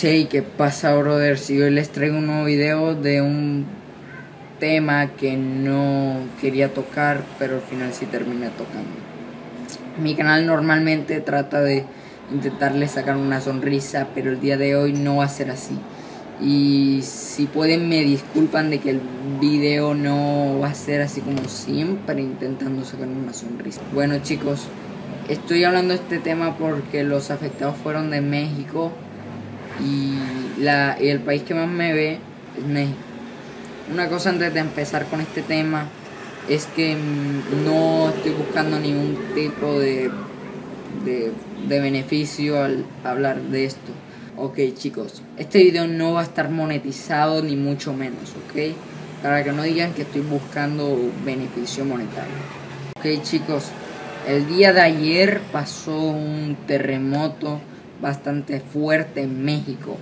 Che, ¿qué pasa, brother? Si hoy les traigo un nuevo video de un tema que no quería tocar, pero al final sí terminé tocando. Mi canal normalmente trata de intentarle sacar una sonrisa, pero el día de hoy no va a ser así. Y si pueden me disculpan de que el video no va a ser así como siempre intentando sacar una sonrisa. Bueno chicos, estoy hablando de este tema porque los afectados fueron de México y, la, el país que más me ve es México. Una cosa antes de empezar con este tema es que mm, no estoy buscando ningún tipo de, de, de beneficio al hablar de esto. Ok chicos, este video no va a estar monetizado ni mucho menos, ok? Para que no digan que estoy buscando beneficio monetario. Ok chicos, el día de ayer pasó un terremoto bastante fuerte en México.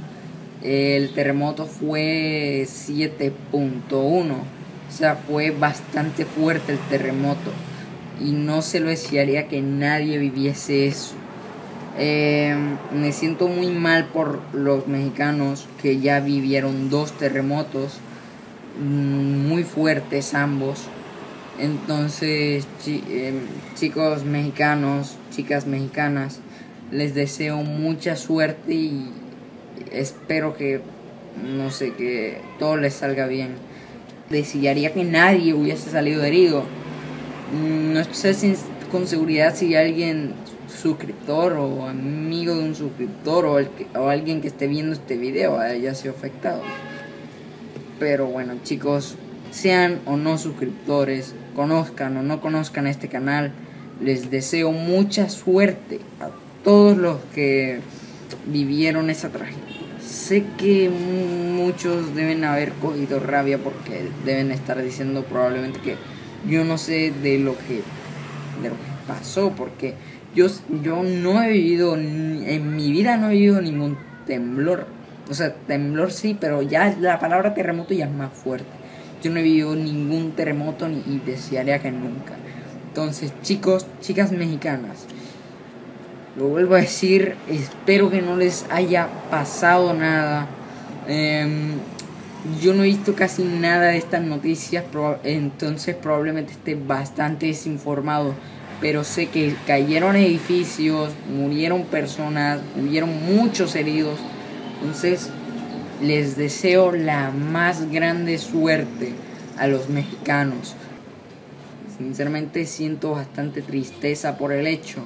El terremoto fue 7.1. O sea, fue bastante fuerte el terremoto. Y no se lo desearía que nadie viviese eso. Eh, me siento muy mal por los mexicanos que ya vivieron dos terremotos mm, muy fuertes ambos. Entonces, eh, chicos mexicanos, chicas mexicanas, les deseo mucha suerte y espero que, no sé, que todo les salga bien. Desearía que nadie hubiese salido herido. No sé con seguridad si alguien suscriptor o amigo de un suscriptor o, el o alguien que esté viendo este video haya sido afectado. Pero bueno chicos, sean o no suscriptores, conozcan o no conozcan este canal, les deseo mucha suerte a todos los que vivieron esa tragedia. Sé que muchos deben haber cogido rabia porque deben estar diciendo probablemente que yo no sé de lo que, de lo que pasó, porque yo, yo no he vivido, en mi vida no he vivido ningún temblor. O sea, temblor sí, pero ya la palabra terremoto ya es más fuerte. Yo no he vivido ningún terremoto ni, y desearía que nunca. Entonces, chicos, chicas mexicanas, lo vuelvo a decir, espero que no les haya pasado nada. Em, yo no he visto casi nada de estas noticias, entonces probablemente esté bastante desinformado. Pero sé que cayeron edificios, murieron personas, hubieron muchos heridos. Entonces les deseo la más grande suerte a los mexicanos. Sinceramente siento bastante tristeza por el hecho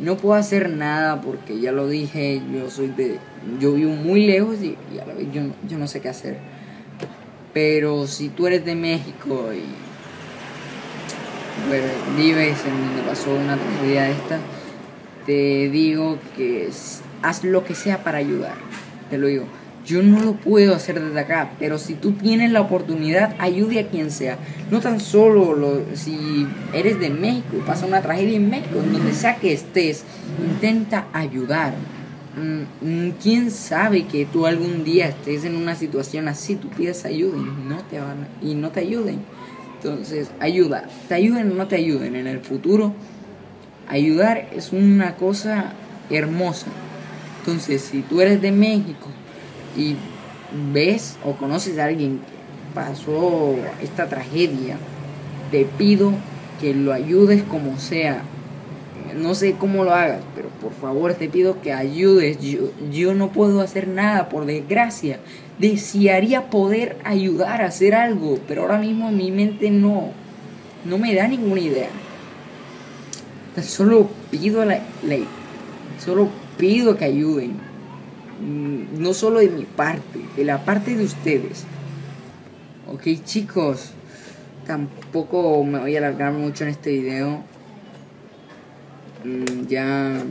no puedo hacer nada porque ya lo dije, yo soy de. Yo vivo muy lejos y, a la vez yo, yo no sé qué hacer. Pero si tú eres de México y vives en donde pasó una tragedia esta, te digo que haz lo que sea para ayudar. Te lo digo. Yo no lo puedo hacer desde acá, pero si tú tienes la oportunidad, ayude a quien sea. No tan solo lo, si eres de México pasa una tragedia en México, donde sea que estés, intenta ayudar. Mm, mm, ¿Quién sabe que tú algún día estés en una situación así, tú pides ayuda y no te, van, y no te ayuden? Entonces, ayuda. Te ayuden o no te ayuden en el futuro. Ayudar es una cosa hermosa. Entonces, si tú eres de México, y ves o conoces a alguien que pasó esta tragedia, te pido que lo ayudes como sea. No sé cómo lo hagas, pero por favor te pido que ayudes. Yo, yo no puedo hacer nada, por desgracia. Desearía poder ayudar a hacer algo, pero ahora mismo en mi mente no, no me da ninguna idea. Solo pido la, solo pido que ayuden no solo de mi parte, de la parte de ustedes. Ok chicos, tampoco me voy a alargar mucho en este video. Mm, ya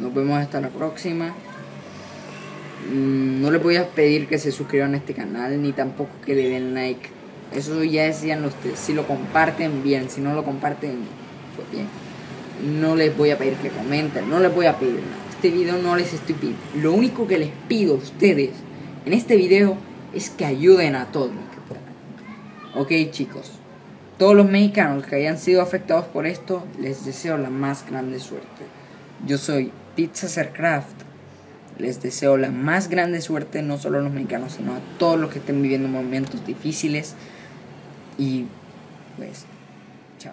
nos vemos hasta la próxima. Mm, no les voy a pedir que se suscriban a este canal, ni tampoco que le den like. Eso ya decían ustedes. Si lo comparten, bien. Si no lo comparten, pues bien. No les voy a pedir que comenten, no les voy a pedir nada este video no les estoy pidiendo. Lo único que les pido a ustedes en este video es que ayuden a todos Ok chicos, todos los mexicanos que hayan sido afectados por esto, les deseo la más grande suerte. Yo soy Pizza Craft Les deseo la más grande suerte, no solo a los mexicanos, sino a todos los que estén viviendo momentos difíciles. Y pues, chao.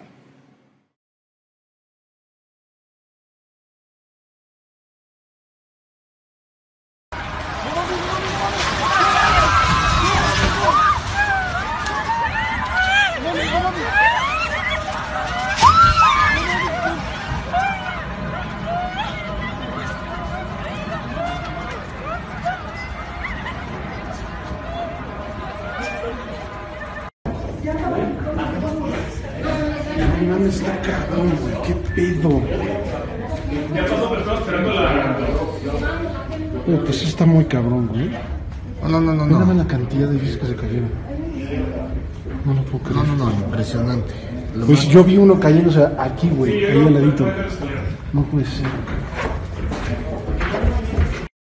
No mames, está cabrón, güey. ¿Qué pedo? Ya pasó, pero estaba esperando la. Güey, pues sí está muy cabrón, güey. No, no, no, no. la cantidad de edificios que se cayeron. No lo puedo No, creer. no, no, impresionante. Lo Pues más- yo vi uno cayéndose aquí, güey, ahí al ladito. No puede ser.